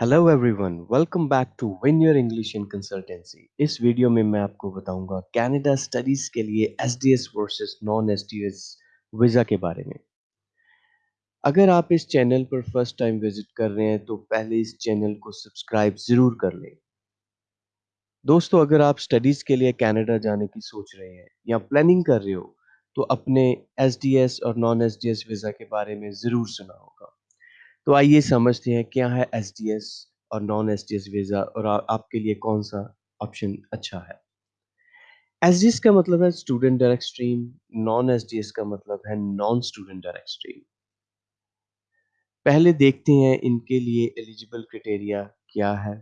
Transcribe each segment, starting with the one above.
Hello everyone welcome back to win your English in consultancy इस video में मैं आपको बताऊँगा कनाडा स्टडीज़ के लिए SDS versus non SDS visa के बारे में। अगर आप इस चैनल पर फ़र्स्ट टाइम विज़िट कर रहे हैं तो पहले इस चैनल को सब्सक्राइब ज़रूर कर लें। दोस्तों, अगर आप स्टडीज़ के लिए कनाडा जाने की सोच रहे हैं या प्लानिंग कर रहे हो तो अपने एसडीएस और नॉन एसडीएस वीज़ा के बारे में ज़रूर सुना होगा। तो आइए समझते हैं क्या है एस डी एस और non S D S visa और आ, आपके लिए कौन सा ऑप्शन अच्छा है? एस डी एस का मतलब है student direct stream non S D S का मतलब है नॉन स्टूडेंट डायरेक्ट स्ट्रीम पहले देखते हैं इनके लिए एलिजिबल क्राइटेरिया क्या है।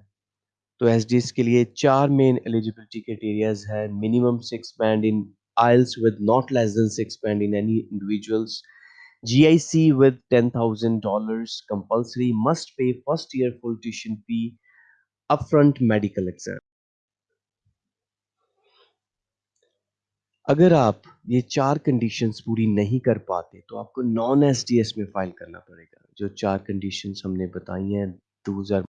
तो एसडीएस के लिए चार मेन एलिजिबिलिटी क्राइटेरियाज है minimum six band in IELTS with not less than six band in any individuals GIC with $10,000 compulsory must pay first year full tuition fee upfront medical exam. अगर आप ये चार conditions पूरी नहीं कर पाते तो आपको नॉन एसडीएस में फ़ाइल करना पड़ेगा जो चार कंडीशंस हमने बताई हैं दो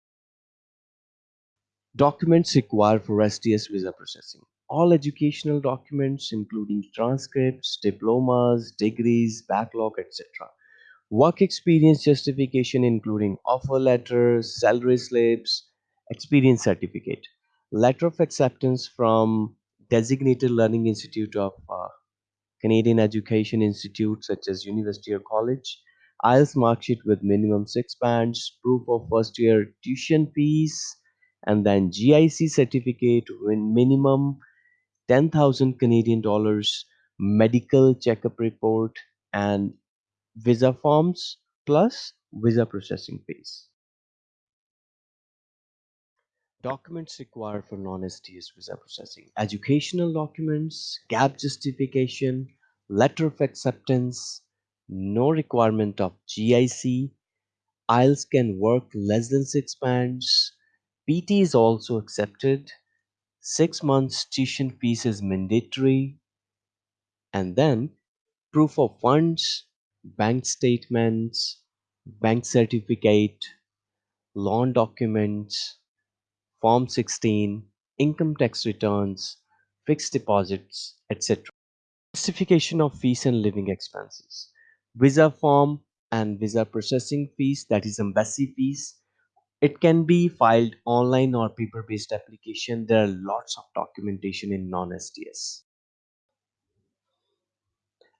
documents required for SDS visa processing. All educational documents including transcripts, diplomas, degrees, backlog, etc. Work experience justification including offer letters, salary slips, experience certificate, letter of acceptance from designated learning institute of uh, Canadian Education Institute such as University or College, IELTS mark sheet with minimum six bands, proof of first year tuition fees, and then GIC certificate with minimum 10,000 Canadian dollars, medical checkup report, and visa forms plus visa processing fees. Documents required for non-SDS visa processing. Educational documents, gap justification, letter of acceptance, no requirement of GIC, IELTS can work less than 6 bands, PT is also accepted, 6 months tuition fees is mandatory, and then proof of funds, bank statements, bank certificate, loan documents, Form 16, income tax returns, fixed deposits, etc. Justification of fees and living expenses. Visa form and visa processing fees, that is embassy fees It can be filed online or paper-based application. There are lots of documentation in non-STS.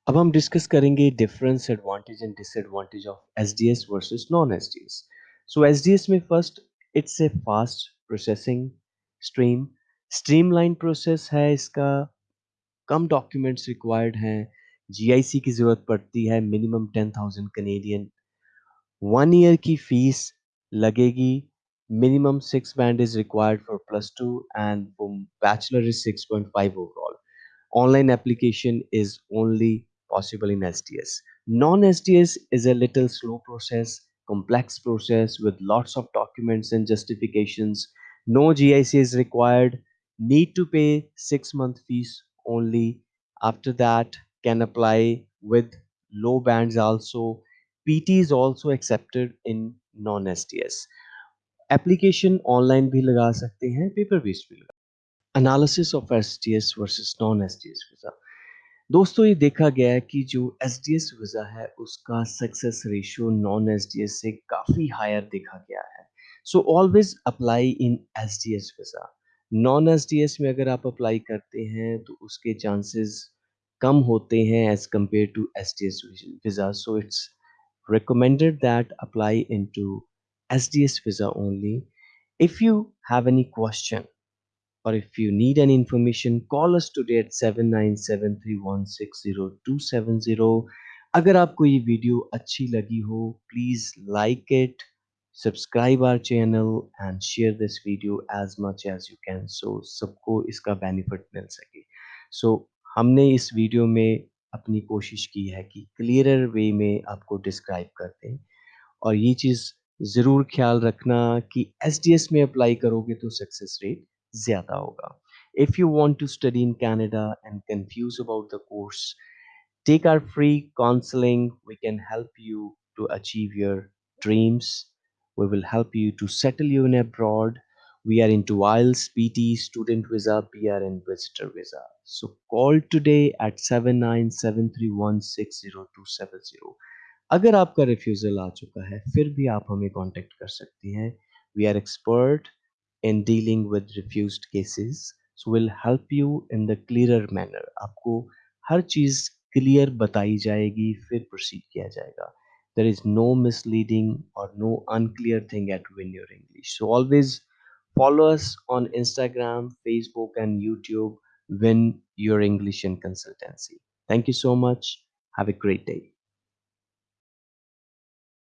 अब हम discuss करेंगे difference advantage and disadvantage of SDS versus non SDS so SDS में first it's a fast processing stream streamline process है इसका कम documents required हैं GIC की ज़रूरत पड़ती है minimum ten thousand Canadian one year की फीस लगेगी minimum six band is required for plus two and bachelor is six point five overall online application is only possible in SDS. Non-SDS is a little slow process, complex process with lots of documents and justifications. No GIC is required. Need to pay six month fees only. After that, can apply with low bands also. PT is also accepted in non-SDS. Application online भी लगा सकते हैं, paper based भी लगा analysis of STS versus non-STS visa. दोस्तों, ये देखा गया है कि जो एस डी एस वीज़ा है, उसका success ratio non S D S से काफ़ी हायर देखा गया है। So always apply in S D S visa non S D S में अगर आप अप्लाई करते हैं तो उसके चांसेस कम होते हैं as compare to S D S visa so it's recommended that apply into SDS visa only. If you have any question or if you need any information call us today at 7973160270 अगर आपको ये video अच्छी लगी हो please like it subscribe our channel and share this video as much as you can so सबको इसका benefit मिल सके सो so, हमने इस वीडियो में अपनी कोशिश की है कि क्लियरर वे में आपको डिस्क्राइब करते हैं और ये चीज़ ज़रूर ख्याल रखना कि एसडीएस में अप्लाई करोगे तो सक्सेस रेट ज़्यादा होगा if you want to study in Canada and confused about the course take our free counseling we can help you to achieve your dreams We will help you to settle you in abroad. We are into IELTS, PT, student visa, PR, and visitor visa. So call today at 7973160270. अगर आपका refusal आ चुका है फिर भी आप हमें contact कर सकती हैं we are expert in dealing with refused cases so will help you in the clearer manner आपको हर चीज़ क्लियर बताई जाएगी फिर प्रोसीड किया जाएगा there is no misleading or no unclear thing at win your english so always follow us on instagram facebook and youtube win your english in consultancy. Thank you so much. Have a great day